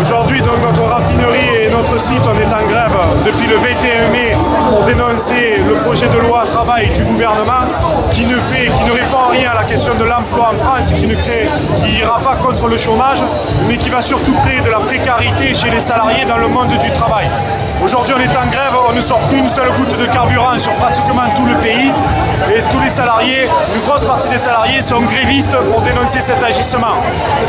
Aujourd'hui, notre raffinerie et notre site, on est en grève depuis le 21 mai pour dénoncer le projet de loi travail du gouvernement qui ne fait, qui ne répond rien à la question de l'emploi en France et qui ne crée, qui ira pas contre le chômage, mais qui va surtout créer de la précarité chez les salariés dans le monde du travail. Aujourd'hui, on est en grève, on ne sort plus une seule goutte de carburant sur pratiquement tout le pays et tous les salariés, une grosse partie des salariés sont grévistes pour dénoncer cet agissement.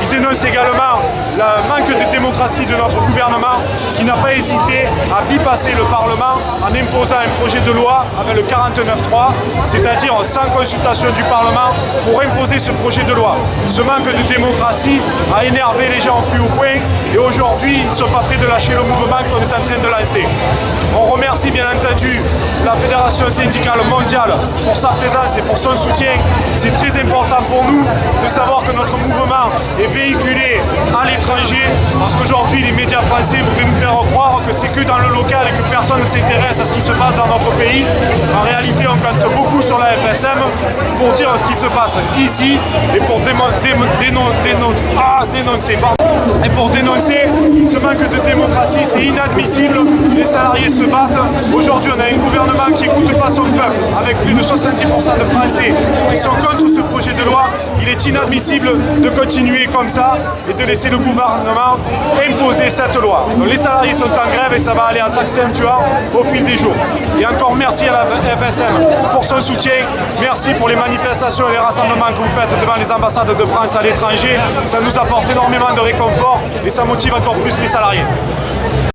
Ils dénoncent également le manque de démocratie de notre gouvernement qui n'a pas hésité à bypasser le Parlement en imposant un projet de loi avec le 49.3, c'est-à-dire sans consultation du Parlement pour imposer ce projet de loi. Ce manque de démocratie a énervé les gens au plus haut point et aujourd'hui, ils ne sont pas prêts de lâcher le mouvement qu'on est en train de lancer. On remercie bien entendu la Fédération syndicale mondiale pour sa présence et pour son soutien. C'est très important pour nous de savoir que notre mouvement est véhiculé à l'étranger parce qu'aujourd'hui les médias français voudraient nous faire croire que c'est que dans le local et que personne ne s'intéresse à ce qui se passe dans notre pays. En réalité, compte beaucoup sur la FSM pour dire ce qui se passe ici et pour ah, dénoncer et pour dénoncer ce manque de démocratie. C'est inadmissible, les salariés se battent. Aujourd'hui, on a un gouvernement qui n'écoute pas son peuple, avec plus de 70% de Français qui sont contre ce projet de loi. Est inadmissible de continuer comme ça et de laisser le gouvernement imposer cette loi. Les salariés sont en grève et ça va aller en s'accentuant au fil des jours. Et encore merci à la FSM pour son soutien. Merci pour les manifestations et les rassemblements que vous faites devant les ambassades de France à l'étranger. Ça nous apporte énormément de réconfort et ça motive encore plus les salariés.